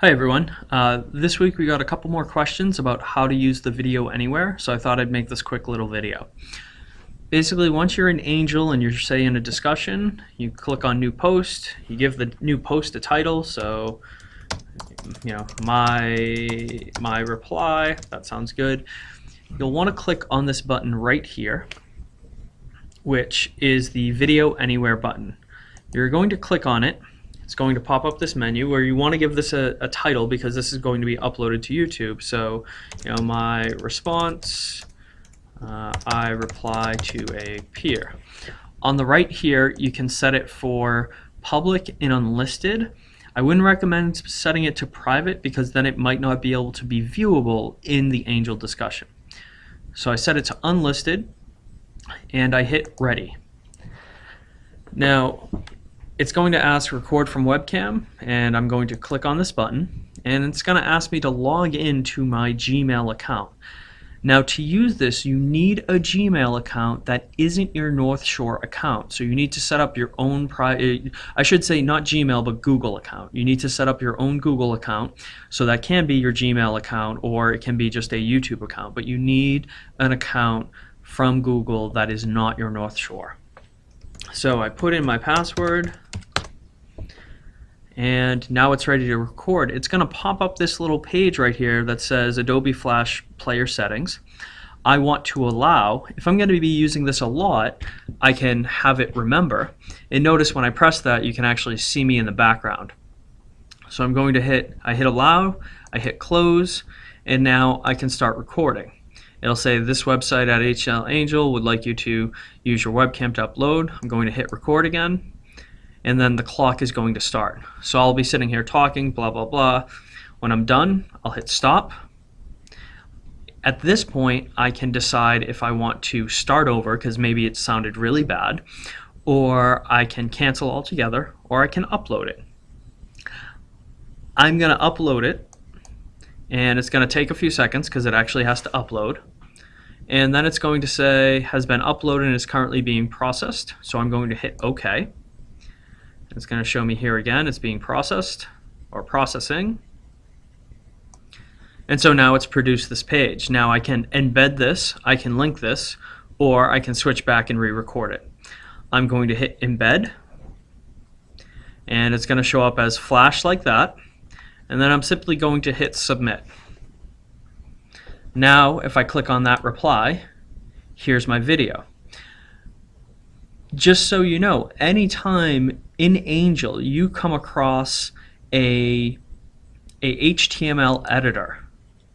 Hi everyone. Uh, this week we got a couple more questions about how to use the video anywhere, so I thought I'd make this quick little video. Basically, once you're an angel and you're say in a discussion, you click on new post, you give the new post a title, so you know, my my reply, that sounds good. You'll want to click on this button right here, which is the video anywhere button. You're going to click on it it's going to pop up this menu where you want to give this a, a, title because this is going to be uploaded to YouTube. So, you know, my response, uh, I reply to a peer. On the right here, you can set it for public and unlisted. I wouldn't recommend setting it to private because then it might not be able to be viewable in the Angel discussion. So I set it to unlisted and I hit ready. Now, it's going to ask record from webcam and I'm going to click on this button and it's going to ask me to log into my Gmail account. Now to use this you need a Gmail account that isn't your North Shore account. So you need to set up your own private, I should say not Gmail but Google account. You need to set up your own Google account. So that can be your Gmail account or it can be just a YouTube account. But you need an account from Google that is not your North Shore. So I put in my password and now it's ready to record. It's going to pop up this little page right here that says Adobe Flash Player Settings. I want to allow, if I'm going to be using this a lot, I can have it remember. And notice when I press that, you can actually see me in the background. So I'm going to hit, I hit allow, I hit close, and now I can start recording. It'll say this website at HL Angel would like you to use your webcam to upload. I'm going to hit record again and then the clock is going to start. So I'll be sitting here talking, blah, blah, blah. When I'm done, I'll hit stop. At this point, I can decide if I want to start over because maybe it sounded really bad, or I can cancel altogether, or I can upload it. I'm going to upload it, and it's going to take a few seconds because it actually has to upload. And then it's going to say has been uploaded and is currently being processed. So I'm going to hit OK. It's going to show me here again, it's being processed or processing. And so now it's produced this page. Now I can embed this, I can link this, or I can switch back and re-record it. I'm going to hit embed, and it's going to show up as flash like that, and then I'm simply going to hit submit. Now if I click on that reply, here's my video just so you know, anytime in Angel you come across a, a HTML editor,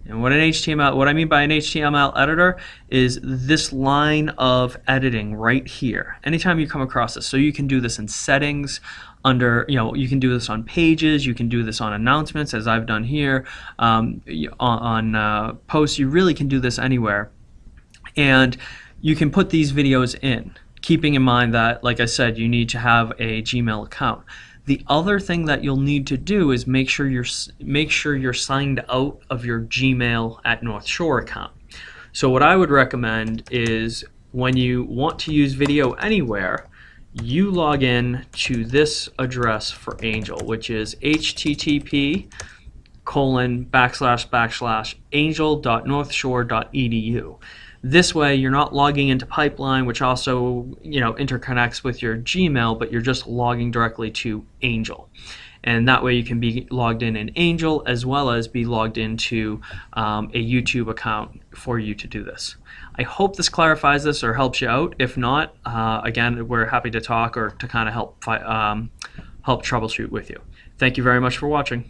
and what an HTML, what I mean by an HTML editor is this line of editing right here. Anytime you come across this, so you can do this in settings, under, you know, you can do this on pages, you can do this on announcements, as I've done here, um, on, on uh, posts. You really can do this anywhere, and you can put these videos in keeping in mind that, like I said, you need to have a Gmail account. The other thing that you'll need to do is make sure you're make sure you're signed out of your Gmail at North Shore account. So what I would recommend is when you want to use video anywhere, you log in to this address for Angel, which is http colon backslash backslash angel.northshore.edu. This way, you're not logging into Pipeline, which also you know interconnects with your Gmail, but you're just logging directly to Angel. And that way you can be logged in in Angel as well as be logged into um, a YouTube account for you to do this. I hope this clarifies this or helps you out. If not, uh, again, we're happy to talk or to kind of help um, help troubleshoot with you. Thank you very much for watching.